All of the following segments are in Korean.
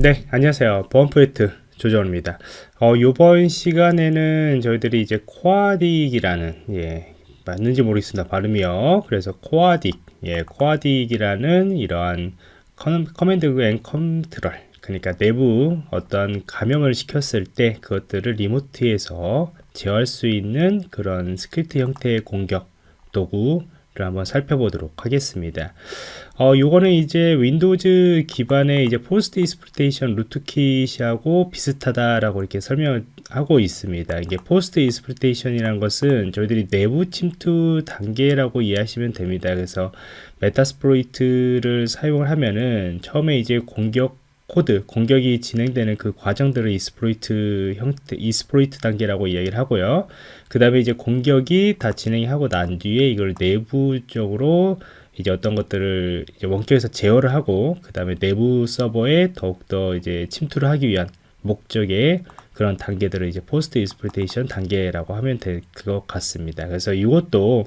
네, 안녕하세요. 보안 프로젝트 조정입니다. 어, 요번 시간에는 저희들이 이제 코아딕이라는, 예, 맞는지 모르겠습니다. 발음이요. 그래서 코아딕, 예, 코아딕이라는 이러한 커맨드 앤 컨트롤, 그러니까 내부 어떤 감염을 시켰을 때 그것들을 리모트에서 제어할 수 있는 그런 스크립트 형태의 공격 도구 한번 살펴보도록 하겠습니다. 어, 요거는 이제 윈도우즈 기반의 이제 포스트 이스프리테이션 루트킷하고 비슷하다라고 이렇게 설명하고 있습니다. 이게 포스트 이스프리테이션이라는 것은 저희들이 내부 침투 단계라고 이해하시면 됩니다. 그래서 메타스프로이트를 사용을 하면은 처음에 이제 공격 코드 공격이 진행되는 그 과정들을 이스프로이트 형태 이스프로이트 단계라고 이야기를 하고요 그 다음에 이제 공격이 다 진행하고 난 뒤에 이걸 내부적으로 이제 어떤 것들을 이제 원격에서 제어를 하고 그 다음에 내부 서버에 더욱더 이제 침투를 하기 위한 목적의 그런 단계들을 이제 포스트 이스프리테이션 단계라고 하면 될 것 같습니다. 그래서 이것도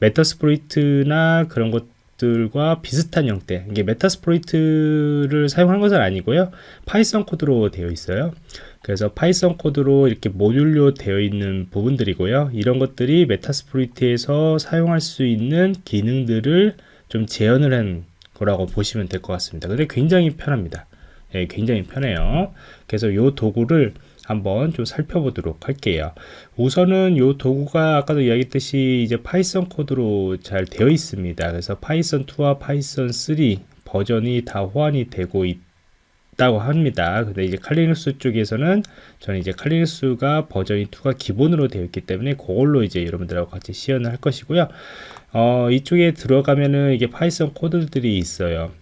메타스프로이트나 그런 것 들과 비슷한 형태. 이게 메타스프로이트를 사용한 것은 아니고요. 파이썬 코드로 되어 있어요. 그래서 파이썬 코드로 이렇게 모듈로 되어 있는 부분들이고요. 이런 것들이 메타스프로이트에서 사용할 수 있는 기능들을 좀 재현을 한 거라고 보시면 될 것 같습니다. 근데 굉장히 편합니다. 예, 굉장히 편해요. 그래서 이 도구를 한번 좀 살펴보도록 할게요. 우선은 이 도구가 아까도 이야기했듯이 이제 파이썬 코드로 잘 되어 있습니다. 그래서 파이썬 2와 파이썬 3 버전이 다 호환이 되고 있다고 합니다. 근데 이제 칼리눅스 쪽에서는 저는 이제 칼리눅스가 버전이 2가 기본으로 되어 있기 때문에 그걸로 이제 여러분들하고 같이 시연을 할 것이고요. 어, 이쪽에 들어가면은 이게 파이썬 코드들이 있어요.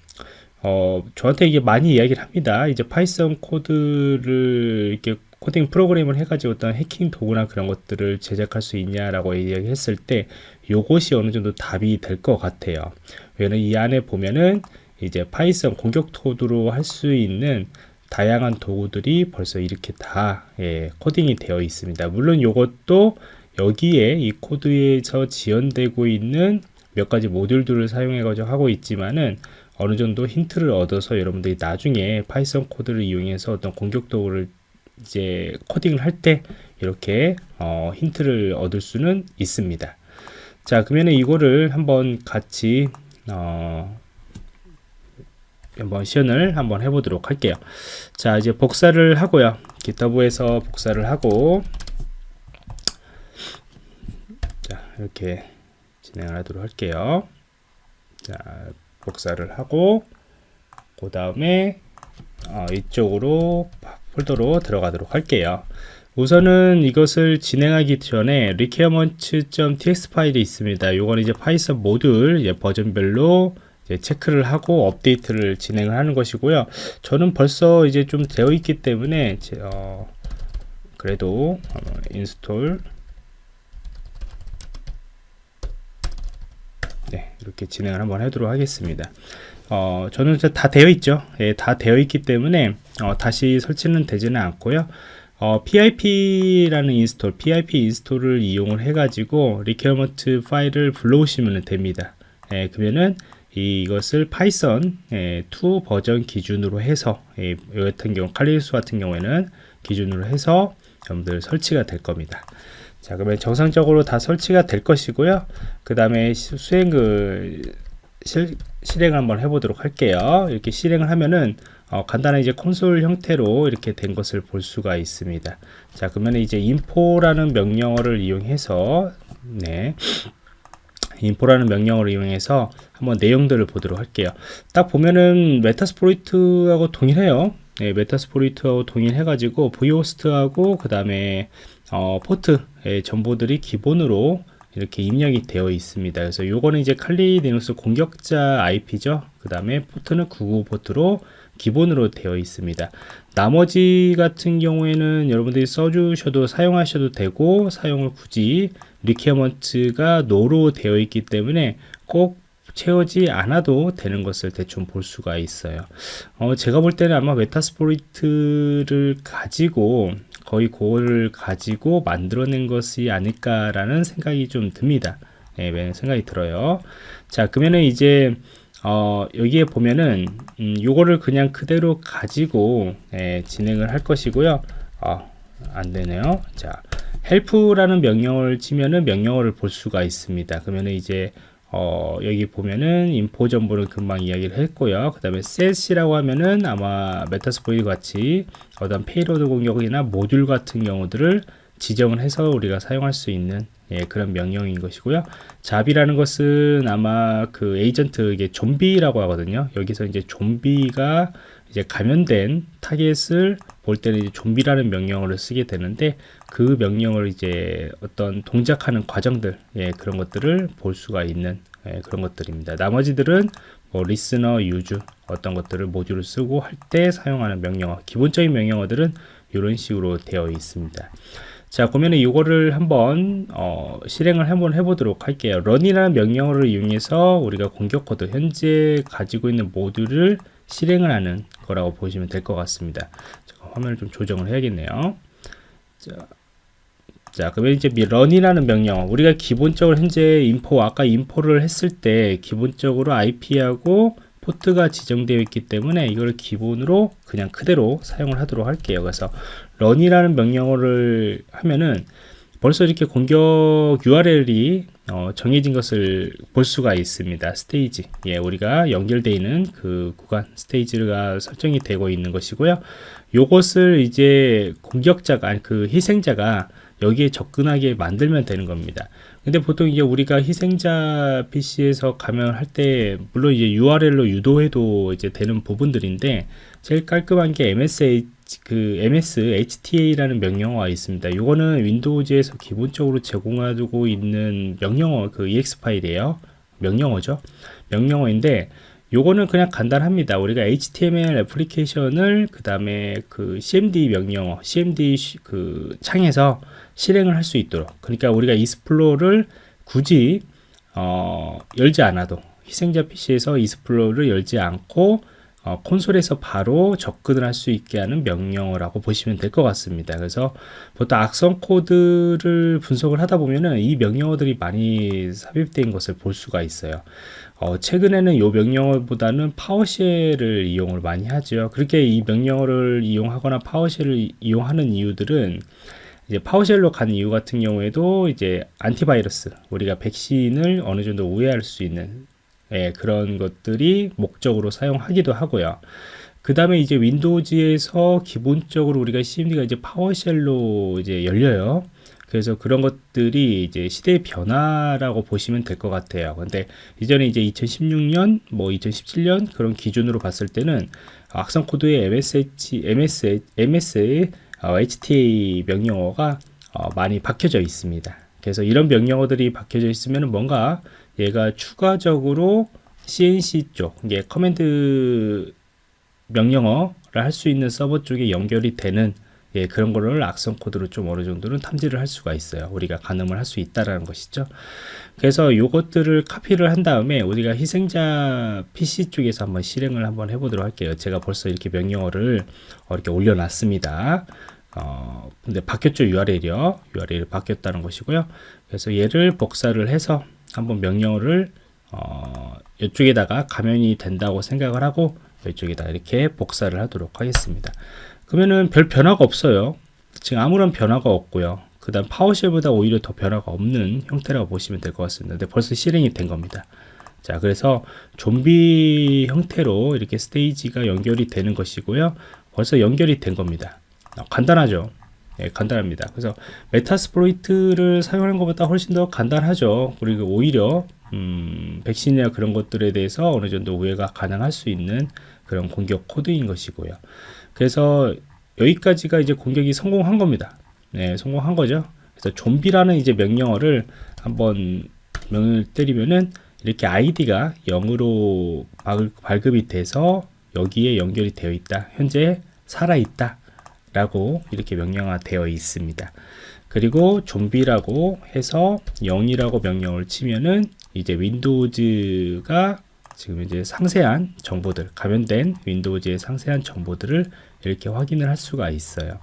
어, 저한테 이게 많이 이야기를 합니다. 이제 파이썬 코드를 이렇게 코딩 프로그램을 해가지고 어떤 해킹 도구나 그런 것들을 제작할 수 있냐라고 이야기했을 때 요것이 어느 정도 답이 될 것 같아요. 왜냐면 이 안에 보면은 이제 파이썬 공격 코드로 할 수 있는 다양한 도구들이 벌써 이렇게 다 예, 코딩이 되어 있습니다. 물론 이것도 여기에 이 코드에서 지연되고 있는 몇 가지 모듈들을 사용해 가지고 하고 있지만은 어느 정도 힌트를 얻어서 여러분들이 나중에 파이썬 코드를 이용해서 어떤 공격 도구를 이제 코딩을 할 때 이렇게 어, 힌트를 얻을 수는 있습니다. 자, 그러면 이거를 한번 같이 어, 한번 시연을 한번 해보도록 할게요. 자, 이제 복사를 하고요. GitHub에서 복사를 하고 자, 이렇게 진행을 하도록 할게요. 자, 복사를 하고 그 다음에 어, 이쪽으로 폴더로 들어가도록 할게요. 우선은 이것을 진행하기 전에 requirements.txt 파일이 있습니다. 요건 이제 파이썬 모듈 이제 버전별로 이제 체크를 하고 업데이트를 진행을 하는 것이고요. 저는 벌써 이제 좀 되어 있기 때문에 제, 어, 그래도 어, 인스톨 네, 이렇게 진행을 한번 하도록 하겠습니다. 어, 저는 다 되어 있죠. 예, 다 되어 있기 때문에 어, 다시 설치는 되지는 않고요. 어, PIP라는 인스톨, PIP 인스톨을 이용을 해가지고 requirement 파일을 불러오시면 됩니다. 예, 그러면은 이 것을 파이썬 예, 2 버전 기준으로 해서 예, 같은 경우 칼리스 같은 경우에는 기준으로 해서 여러분들 설치가 될 겁니다. 자 그러면 정상적으로 다 설치가 될 것이고요. 그 다음에 수행 그 실, 실행을 한번 해보도록 할게요. 이렇게 실행을 하면은 어, 간단한 이제 콘솔 형태로 이렇게 된 것을 볼 수가 있습니다. 자, 그러면 이제 info라는 명령어를 이용해서 네. info라는 명령어를 이용해서 한번 내용들을 보도록 할게요. 딱 보면은 메타스포리트하고 동일해요. 네, 메타스포리트하고 동일해가지고 vhost하고 그 다음에 어, 포트의 정보들이 기본으로 이렇게 입력이 되어 있습니다. 그래서 요거는 이제 칼리 리눅스 공격자 IP죠. 그 다음에 포트는 99 포트로 기본으로 되어 있습니다. 나머지 같은 경우에는 여러분들이 써주셔도 사용하셔도 되고 사용을 굳이 리퀘어먼트가 노로 되어 있기 때문에 꼭 채우지 않아도 되는 것을 대충 볼 수가 있어요. 어, 제가 볼 때는 아마 메타스포리트를 가지고 거의 그거를 가지고 만들어낸 것이 아닐까라는 생각이 좀 듭니다. 네, 생각이 들어요. 자, 그러면은 이제 어, 여기에 보면은 음, 요거를 그냥 그대로 가지고 예, 진행을 할 것이고요. 어, 안 되네요. 자, help라는 명령어를 치면은 명령어를 볼 수가 있습니다. 그러면은 이제 어, 여기 보면은 인포 정보를 금방 이야기를 했고요. 그 다음에 set이라고 하면은 아마 메타스포이드 같이 어떤 페이로드 공격이나 모듈 같은 경우들을 지정을 해서 우리가 사용할 수 있는 예, 그런 명령인 것이고요. 잡이라는 것은 아마 그 에이전트 이게 좀비라고 하거든요. 여기서 이제 좀비가 이제 감염된 타겟을 볼 때는 이제 좀비라는 명령어를 쓰게 되는데 그 명령을 이제 어떤 동작하는 과정들 예, 그런 것들을 볼 수가 있는 예, 그런 것들입니다. 나머지들은 뭐 리스너, 유즈 어떤 것들을 모듈을 쓰고 할 때 사용하는 명령어 기본적인 명령어들은 이런 식으로 되어 있습니다. 자 그러면 이거를 한번 어, 실행을 한번 해보도록 할게요. run이라는 명령어를 이용해서 우리가 공격 코드 현재 가지고 있는 모듈을 실행을 하는 거라고 보시면 될 것 같습니다. 잠깐 화면을 좀 조정을 해야겠네요. 자, 자 그러면 이제 run이라는 명령어. 우리가 기본적으로 현재 인포 아까 인포를 했을 때 기본적으로 IP하고 포트가 지정되어 있기 때문에 이걸 기본으로 그냥 그대로 사용을 하도록 할게요 그래서 run이라는 명령어를 하면은 벌써 이렇게 공격 URL이 어, 정해진 것을 볼 수가 있습니다. 스테이지. 예, 우리가 연결되어 있는 그 구간 스테이지가 설정이 되고 있는 것이고요. 요것을 이제 공격자가 아니 그 희생자가 여기에 접근하게 만들면 되는 겁니다. 근데 보통 이제 우리가 희생자 PC에서 가면 할 때 물론 이제 URL로 유도해도 이제 되는 부분들인데 제일 깔끔한 게 MSH 그 MS HTA라는 명령어가 있습니다. 이거는 윈도우즈에서 기본적으로 제공하고 있는 명령어 그 EX 파일이에요. 명령어죠. 명령어인데 요거는 그냥 간단합니다. 우리가 HTML 애플리케이션을 그 다음에 그 CMD 명령어, CMD 그 창에서 실행을 할 수 있도록. 그러니까 우리가 이스플로를 굳이 어, 열지 않아도 희생자 PC에서 이스플로를 열지 않고 어, 콘솔에서 바로 접근을 할 수 있게 하는 명령어라고 보시면 될 것 같습니다. 그래서 보통 악성 코드를 분석을 하다 보면은 이 명령어들이 많이 삽입된 것을 볼 수가 있어요. 어, 최근에는 이 명령어보다는 파워쉘을 이용을 많이 하죠. 그렇게 이 명령어를 이용하거나 파워쉘을 이용하는 이유들은 이제 파워쉘로 간 이유 같은 경우에도 이제 안티바이러스 우리가 백신을 어느 정도 우회할 수 있는 예, 그런 것들이 목적으로 사용하기도 하고요. 그 다음에 이제 윈도우즈에서 기본적으로 우리가 CMD가 이제 파워쉘로 이제 열려요. 그래서 그런 것들이 이제 시대의 변화라고 보시면 될 것 같아요. 근데 이전에 이제 2016년, 뭐 2017년 그런 기준으로 봤을 때는 악성 코드의 MSH, MS, MS의 어, HTA 명령어가 어, 많이 박혀져 있습니다. 그래서 이런 명령어들이 박혀져 있으면 뭔가 얘가 추가적으로 CNC 쪽, 이게 커맨드 명령어를 할 수 있는 서버 쪽에 연결이 되는 예, 그런 거를 악성 코드로 좀 어느 정도는 탐지를 할 수가 있어요. 우리가 가늠을 할 수 있다라는 것이죠. 그래서 요것들을 카피를 한 다음에 우리가 희생자 PC 쪽에서 한번 실행을 한번 해보도록 할게요. 제가 벌써 이렇게 명령어를 이렇게 올려놨습니다. 어, 근데 바뀌었죠 URL이요. URL이 바뀌었다는 것이고요. 그래서 얘를 복사를 해서 한번 명령어를 어, 이쪽에다가 가면이 된다고 생각을 하고 이쪽에다 이렇게 복사를 하도록 하겠습니다. 그러면은 별 변화가 없어요. 지금 아무런 변화가 없고요. 그 다음 파워쉘보다 오히려 더 변화가 없는 형태라고 보시면 될 것 같습니다. 근데 벌써 실행이 된 겁니다. 자, 그래서 좀비 형태로 이렇게 스테이지가 연결이 되는 것이고요. 벌써 연결이 된 겁니다. 어, 간단하죠. 예, 간단합니다. 그래서 메타스플로이트를 사용하는 것보다 훨씬 더 간단하죠. 그리고 오히려 음, 백신이나 그런 것들에 대해서 어느 정도 우회가 가능할 수 있는 그런 공격 코드인 것이고요. 그래서 여기까지가 이제 공격이 성공한 겁니다. 네, 성공한 거죠. 그래서 좀비라는 이제 명령어를 한번 명을 때리면은 이렇게 아이디가 0으로 발급이 돼서 여기에 연결이 되어 있다. 현재 살아 있다. 라고 이렇게 명령화 되어 있습니다. 그리고 좀비라고 해서 0이라고 명령을 치면은 이제 윈도우즈가 지금 이제 상세한 정보들, 감염된 윈도우즈의 상세한 정보들을 이렇게 확인을 할 수가 있어요.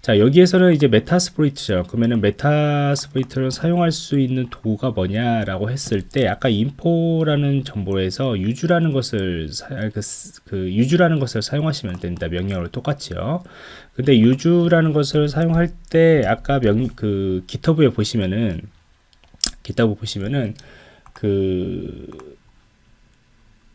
자 여기에서는 이제 메타스프로이트죠. 그러면은 메타스프로이트를 사용할 수 있는 도구가 뭐냐 라고 했을 때 아까 인포라는 정보에서 유주라는 것을 사, 그, 그 유주라는 것을 사용하시면 됩니다. 명령으로 똑같이요. 근데 유주라는 것을 사용할 때 아까 명 그 기터브에 보시면은 기터브 보시면은 그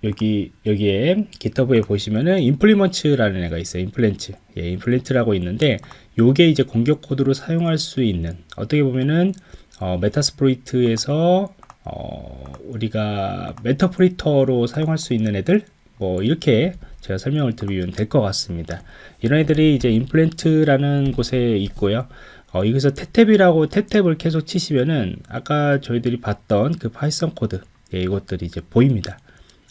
여기 여기에 GitHub에 보시면은 임플리먼츠라는 애가 있어요. 임플랜트. 예, 임플랜트라고 있는데 요게 이제 공격 코드로 사용할 수 있는 어떻게 보면은 어, 메타스프로이트에서 어, 우리가 메타프리터로 사용할 수 있는 애들 뭐 이렇게 제가 설명을 드리면 될 것 같습니다. 이런 애들이 이제 임플랜트라는 곳에 있고요. 어, 여기서 태탭이라고 태탭을 계속 치시면은 아까 저희들이 봤던 그 파이썬 코드 예, 이것들이 이제 보입니다.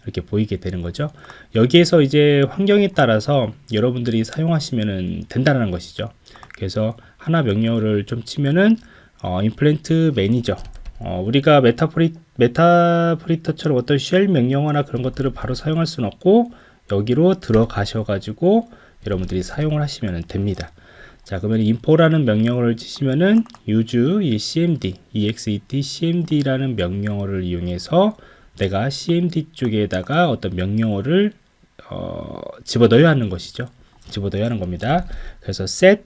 이렇게 보이게 되는 거죠. 여기에서 이제 환경에 따라서 여러분들이 사용하시면 된다는 것이죠. 그래서 하나 명령어를 좀 치면은 어, 임플랜트 매니저 어, 우리가 메타프리, 메타프리터처럼 어떤 쉘 명령어나 그런 것들을 바로 사용할 수는 없고 여기로 들어가셔 가지고 여러분들이 사용을 하시면 됩니다. 자 그러면 info라는 명령어를 치시면은 use 이 cmd exet cmd라는 명령어를 이용해서 내가 cmd 쪽에다가 어떤 명령어를 어, 집어넣어야 하는 것이죠. 집어넣어야 하는 겁니다. 그래서 set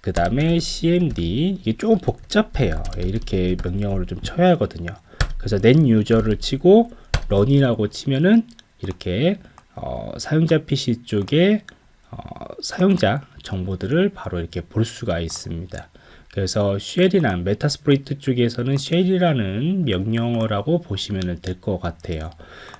그 다음에 cmd 이게 조금 복잡해요. 예, 이렇게 명령어를 좀 쳐야 하거든요. 그래서 net user를 치고 run이라고 치면은 이렇게 어, 사용자 PC 쪽에 어, 사용자 정보들을 바로 이렇게 볼 수가 있습니다. 그래서 쉘이나 메타스프로이트 쪽에서는 쉘이라는 명령어라고 보시면 될 것 같아요.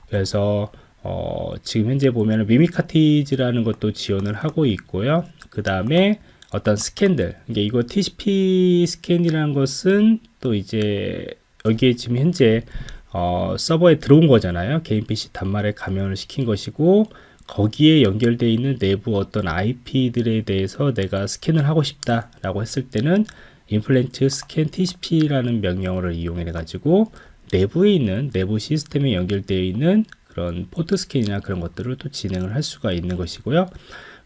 그래서 어, 지금 현재 보면 미미카티즈라는 것도 지원을 하고 있고요. 그 다음에 어떤 스캔들, 이게 이거 TCP 스캔이라는 것은 또 이제 여기에 지금 현재 어, 서버에 들어온 거잖아요. 개인 PC 단말에 감염을 시킨 것이고 거기에 연결되어 있는 내부 어떤 IP들에 대해서 내가 스캔을 하고 싶다 라고 했을 때는 implant scan tcp라는 명령어를 이용해 가지고 내부에 있는 내부 시스템에 연결되어 있는 그런 포트 스캔이나 그런 것들을 또 진행을 할 수가 있는 것이고요.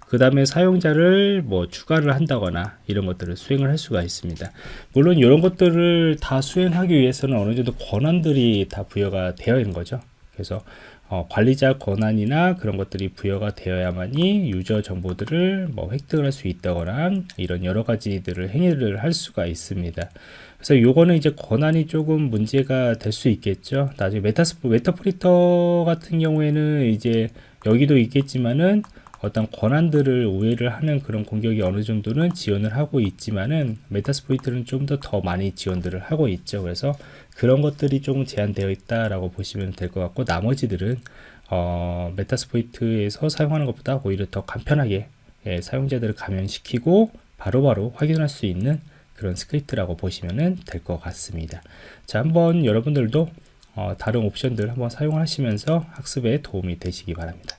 그 다음에 사용자를 뭐 추가를 한다거나 이런 것들을 수행을 할 수가 있습니다. 물론 이런 것들을 다 수행하기 위해서는 어느 정도 권한들이 다 부여가 되어 있는 거죠. 그래서 어, 관리자 권한이나 그런 것들이 부여가 되어야만이 유저 정보들을 뭐 획득을 할 수 있다거나 이런 여러 가지들을 행위를 할 수가 있습니다. 그래서 요거는 이제 권한이 조금 문제가 될 수 있겠죠. 나중에 메타스프 메타프리터 같은 경우에는 이제 여기도 있겠지만은 어떤 권한들을 우회를 하는 그런 공격이 어느 정도는 지원을 하고 있지만은 메타스포이트는 좀 더 더 많이 지원들을 하고 있죠. 그래서 그런 것들이 조금 제한되어 있다라고 보시면 될 것 같고 나머지들은 어, 메타스포이트에서 사용하는 것보다 오히려 더 간편하게 예, 사용자들을 감염시키고 바로바로 바로 확인할 수 있는 그런 스크립트라고 보시면 될 것 같습니다. 자, 한번 여러분들도 어, 다른 옵션들 한번 사용하시면서 학습에 도움이 되시기 바랍니다.